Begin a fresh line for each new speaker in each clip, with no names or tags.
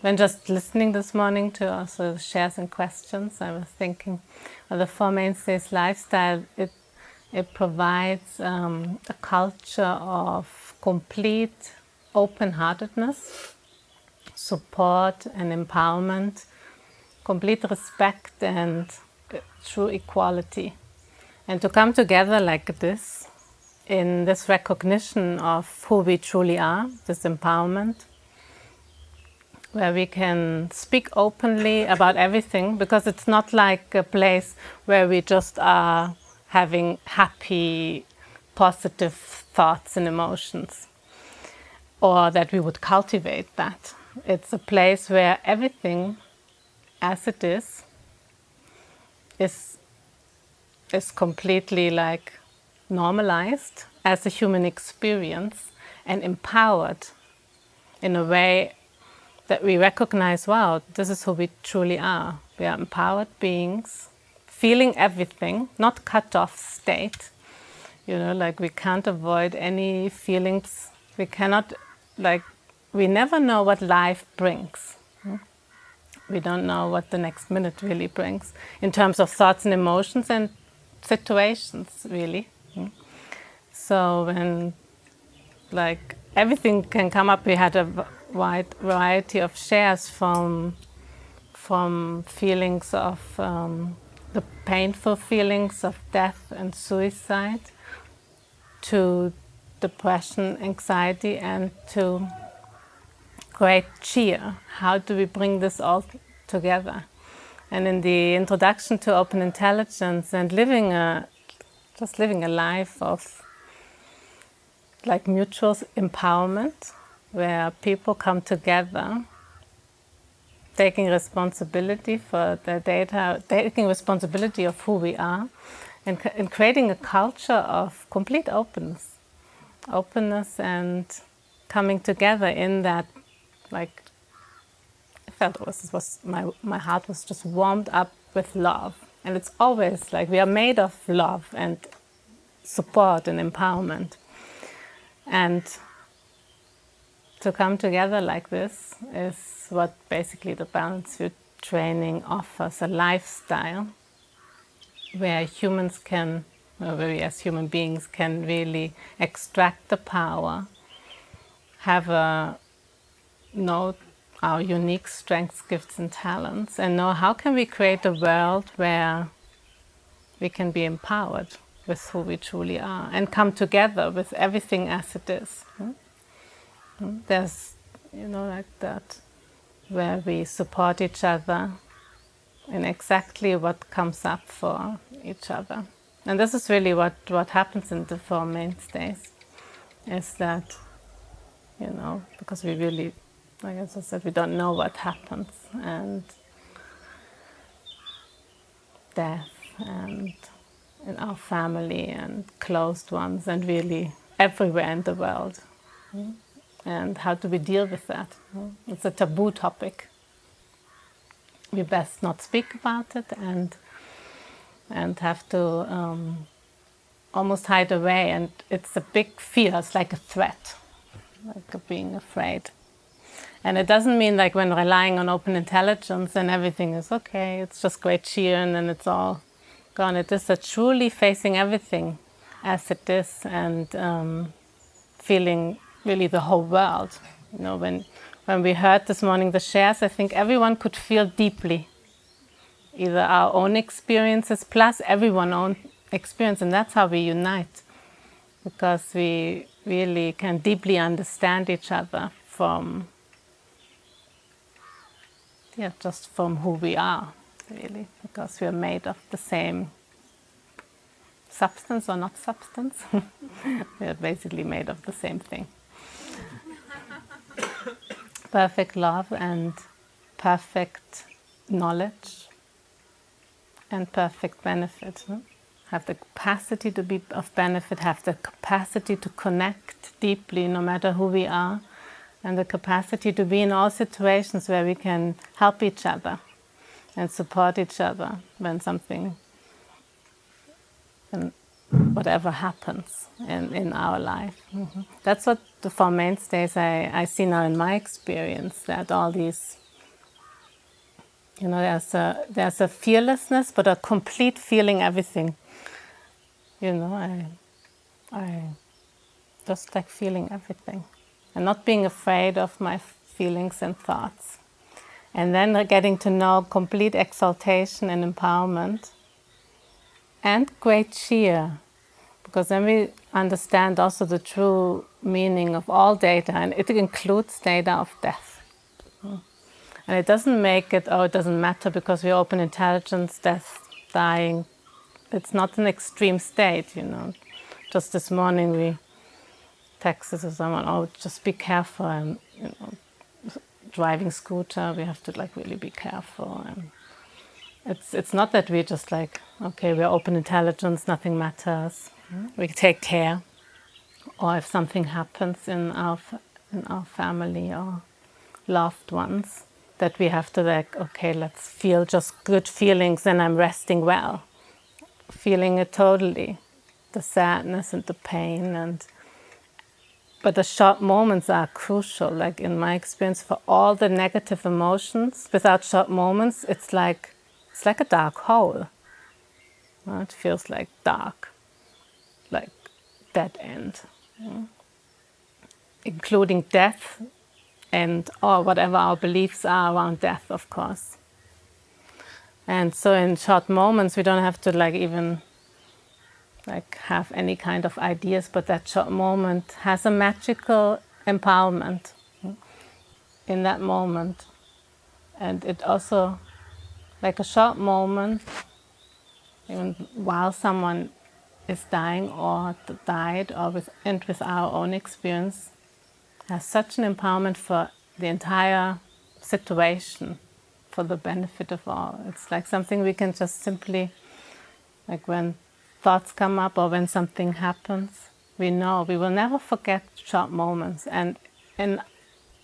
when just listening this morning to also shares and questions, I was thinking of the Four Mainstays lifestyle, it, it provides um, a culture of complete open-heartedness, support and empowerment, complete respect and true equality. And to come together like this, in this recognition of who we truly are, this empowerment, where we can speak openly about everything, because it's not like a place where we just are having happy, positive thoughts and emotions, or that we would cultivate that. It's a place where everything as it is, is, is completely like normalized as a human experience and empowered in a way that we recognize, wow, this is who we truly are. We are empowered beings, feeling everything, not cut off state. You know, like we can't avoid any feelings. We cannot, like, we never know what life brings. Hmm? We don't know what the next minute really brings in terms of thoughts and emotions and situations, really. So when like everything can come up, we had a wide variety of shares from from feelings of um, the painful feelings of death and suicide to depression, anxiety and to great cheer. How do we bring this all together? And in the introduction to open intelligence and living a just living a life of like mutual empowerment, where people come together, taking responsibility for their data, taking responsibility of who we are, and, and creating a culture of complete openness. Openness and coming together in that, like, I felt it was, it was my, my heart was just warmed up with love. And it's always like we are made of love and support and empowerment. And to come together like this is what basically the Balanced View training offers, a lifestyle where humans can, where we as human beings can really extract the power, have a, know our unique strengths, gifts and talents and know how can we create a world where we can be empowered with who we truly are and come together with everything as it is. Hmm? Hmm? Hmm? There's, you know, like that, where we support each other in exactly what comes up for each other. And this is really what, what happens in the Four Mainstays, is that, you know, because we really, like I said, we don't know what happens, and death and in our family and closed ones and really everywhere in the world. And how do we deal with that? It's a taboo topic. We best not speak about it and and have to um, almost hide away and it's a big fear, it's like a threat, like being afraid. And it doesn't mean like when relying on open intelligence and everything is okay, it's just great cheer and then it's all gone. It is a truly facing everything as it is and um, feeling really the whole world. You know, when, when we heard this morning the shares, I think everyone could feel deeply either our own experiences plus everyone's own experience and that's how we unite because we really can deeply understand each other from yeah, just from who we are really, because we are made of the same substance or not substance. we are basically made of the same thing. Perfect love and perfect knowledge and perfect benefit. Have the capacity to be of benefit, have the capacity to connect deeply no matter who we are, and the capacity to be in all situations where we can help each other and support each other when something, whatever happens in, in our life. Mm -hmm. That's what the Four Mainstays I, I see now in my experience, that all these You know, there's a, there's a fearlessness, but a complete feeling everything. You know, I, I just like feeling everything and not being afraid of my feelings and thoughts. And then getting to know complete exaltation and empowerment and great cheer, because then we understand also the true meaning of all data, and it includes data of death. And it doesn't make it, oh, it doesn't matter because we open intelligence, death, dying. It's not an extreme state, you know. Just this morning we texted to someone, oh, just be careful, and you know, driving scooter, we have to like really be careful. And it's it's not that we're just like, okay, we're open intelligence, nothing matters. We take care. Or if something happens in our in our family or loved ones, that we have to like, okay, let's feel just good feelings and I'm resting well. Feeling it totally, the sadness and the pain and but the short moments are crucial, like in my experience, for all the negative emotions. Without short moments, it's like, it's like a dark hole. It feels like dark, dead end. Including death and or whatever our beliefs are around death, of course. And so in short moments, we don't have to like even like have any kind of ideas, but that short moment has a magical empowerment in that moment. And it also, like a short moment, even while someone is dying or died or with, and with our own experience, has such an empowerment for the entire situation, for the benefit of all. It's like something we can just simply, like when thoughts come up or when something happens, we know we will never forget short moments. And in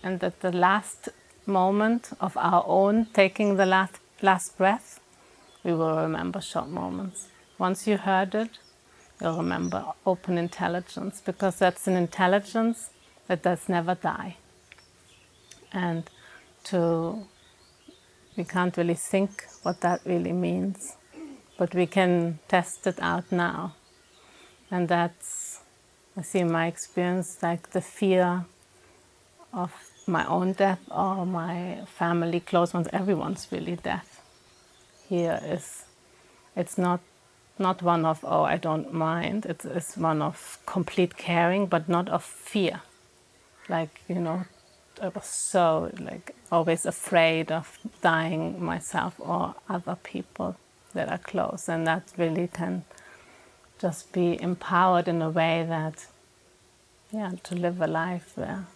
and at the last moment of our own taking the last last breath, we will remember short moments. Once you heard it, you'll remember open intelligence because that's an intelligence that does never die. And to we can't really think what that really means but we can test it out now. And that's, I see in my experience, like the fear of my own death or my family, close ones, everyone's really death. Here is, it's not, not one of, oh, I don't mind. It's, it's one of complete caring, but not of fear. Like, you know, I was so like always afraid of dying myself or other people that are close and that really can just be empowered in a way that yeah to live a life where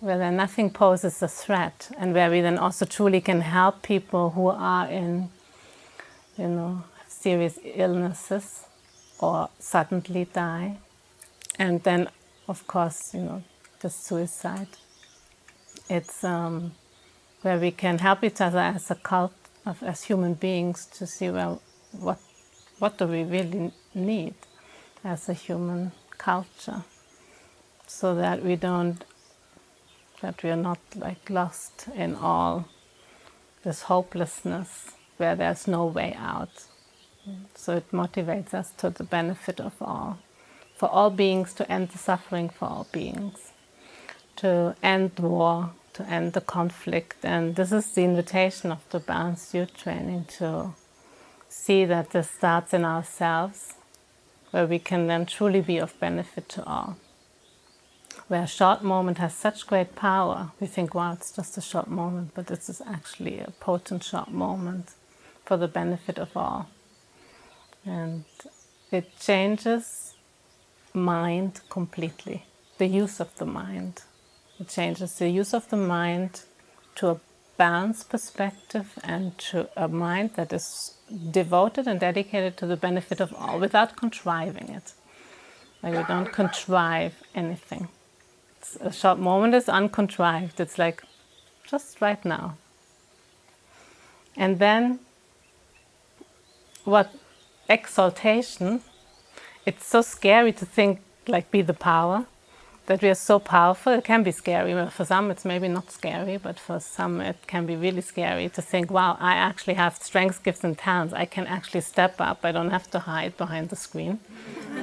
where then nothing poses a threat and where we then also truly can help people who are in you know serious illnesses or suddenly die. And then of course you know the suicide. It's um, where we can help each other as a cult of, as human beings to see, well, what, what do we really need as a human culture? So that we don't, that we are not like lost in all this hopelessness where there's no way out. So it motivates us to the benefit of all, for all beings to end the suffering for all beings, to end war, to end the conflict. And this is the invitation of the Balanced View Training to see that this starts in ourselves, where we can then truly be of benefit to all. Where a short moment has such great power, we think, wow, it's just a short moment, but this is actually a potent short moment for the benefit of all. And it changes mind completely, the use of the mind. It changes the use of the mind to a balanced perspective and to a mind that is devoted and dedicated to the benefit of all without contriving it. Like we don't contrive anything. It's a short moment is uncontrived. It's like just right now. And then what exaltation, it's so scary to think like be the power that we are so powerful. It can be scary. For some, it's maybe not scary, but for some, it can be really scary to think, wow, I actually have strengths, gifts, and talents. I can actually step up. I don't have to hide behind the screen.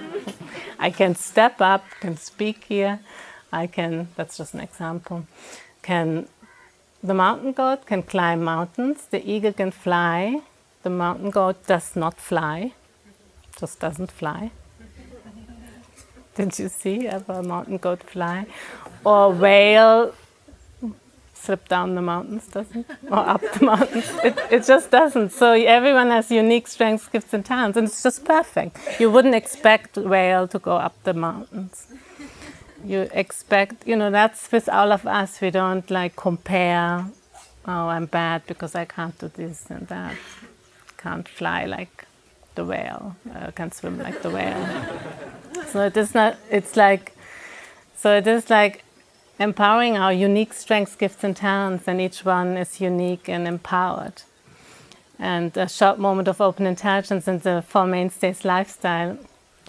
I can step up, can speak here. I can, that's just an example, can, the mountain goat can climb mountains. The eagle can fly. The mountain goat does not fly, just doesn't fly. Did you see ever a mountain goat fly? Or whale slip down the mountains, doesn't Or up the mountains. It, it just doesn't. So everyone has unique strengths, gifts and talents and it's just perfect. You wouldn't expect whale to go up the mountains. You expect, you know, that's with all of us. We don't like compare, oh, I'm bad because I can't do this and that. Can't fly like the whale, uh, can't swim like the whale. So it is not, it's like, so it is like empowering our unique strengths, gifts and talents and each one is unique and empowered. And a short moment of open intelligence in the Four Mainstays lifestyle,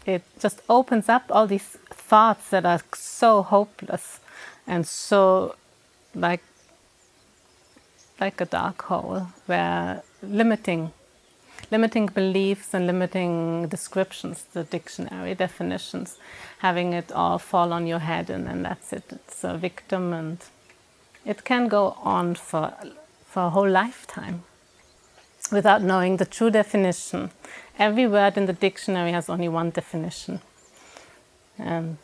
it just opens up all these thoughts that are so hopeless and so like like a dark hole where limiting limiting beliefs and limiting descriptions, the dictionary definitions, having it all fall on your head and then that's it. It's a victim and it can go on for, for a whole lifetime without knowing the true definition. Every word in the dictionary has only one definition. And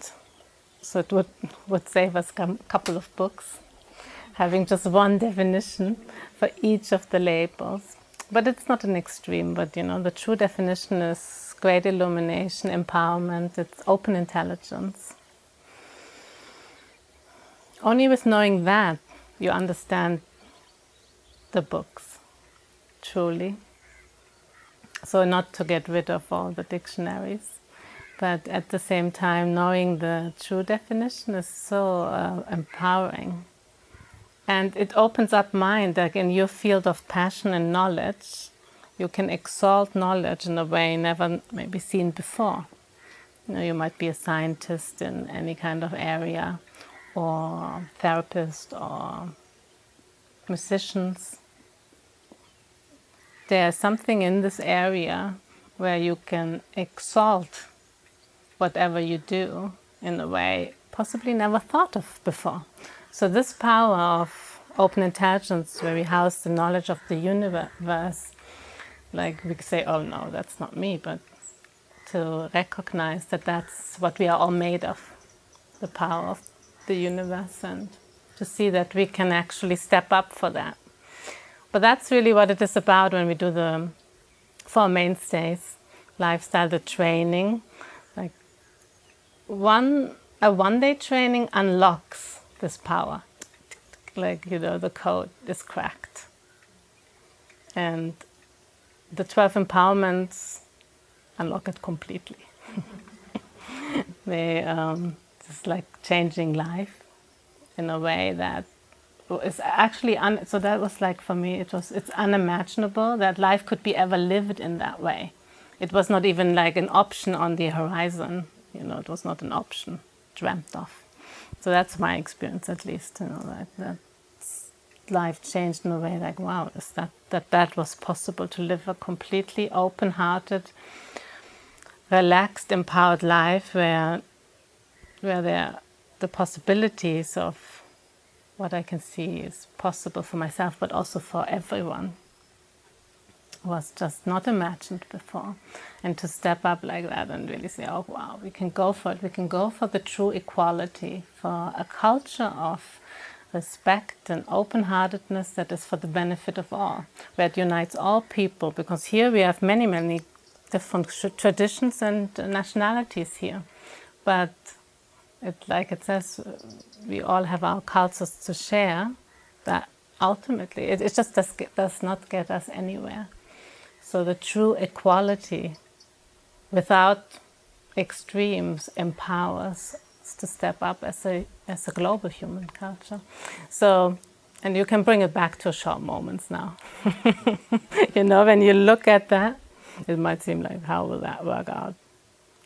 so it would, would save us a couple of books, having just one definition for each of the labels. But it's not an extreme, but you know, the true definition is great illumination, empowerment, it's open intelligence. Only with knowing that you understand the books, truly. So not to get rid of all the dictionaries, but at the same time knowing the true definition is so uh, empowering. And it opens up mind, like in your field of passion and knowledge, you can exalt knowledge in a way never maybe seen before. You know, you might be a scientist in any kind of area, or therapist, or musicians. There's something in this area where you can exalt whatever you do in a way possibly never thought of before. So this power of open intelligence, where we house the knowledge of the universe, like we say, oh no, that's not me, but to recognize that that's what we are all made of, the power of the universe, and to see that we can actually step up for that. But that's really what it is about when we do the Four Mainstays lifestyle, the training. Like one, a one-day training unlocks this power. Like, you know, the code is cracked. And the 12 empowerments unlock it completely. they, um, it's like changing life in a way that is actually, un so that was like for me, it was, it's unimaginable that life could be ever lived in that way. It was not even like an option on the horizon, you know, it was not an option dreamt of. So that's my experience, at least. You know, that, that life changed in a way like, wow, is that that that was possible to live a completely open-hearted, relaxed, empowered life where where there the possibilities of what I can see is possible for myself, but also for everyone was just not imagined before. And to step up like that and really say, oh wow, we can go for it. We can go for the true equality, for a culture of respect and open-heartedness that is for the benefit of all, where it unites all people, because here we have many, many different traditions and nationalities here. But it, like it says, we all have our cultures to share, that ultimately it, it just does, does not get us anywhere. So the true equality without extremes empowers us to step up as a, as a global human culture. So, and you can bring it back to short moments now. you know, when you look at that, it might seem like, how will that work out?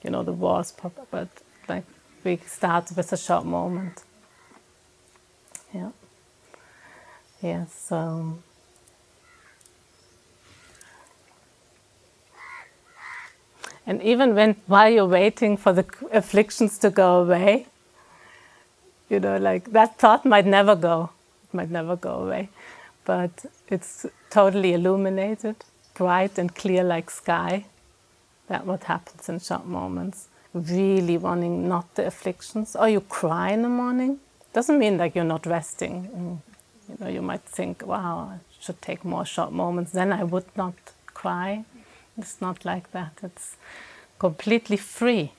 You know, the wars pop up, but like, we start with a short moment. Yeah. Yes. So. And even when while you're waiting for the afflictions to go away, you know, like that thought might never go, it might never go away, but it's totally illuminated, bright and clear like sky. That what happens in short moments. Really wanting not the afflictions, or you cry in the morning. Doesn't mean that you're not resting. Mm, you know, you might think, wow, I should take more short moments, then I would not cry. It's not like that. It's completely free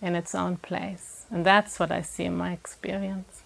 in its own place. And that's what I see in my experience.